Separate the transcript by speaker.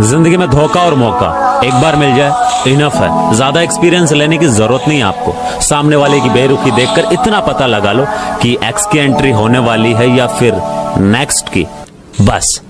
Speaker 1: ज़िंदगी में धोखा और मौका, एक बार मिल जाए इनफ है। ज़्यादा एक्सपीरियंस लेने की ज़रूरत नहीं है आपको। सामने वाले की बेरुखी देखकर इतना पता लगा लो कि एक्स की एंट्री होने वाली है या फिर नेक्स्ट की। बस।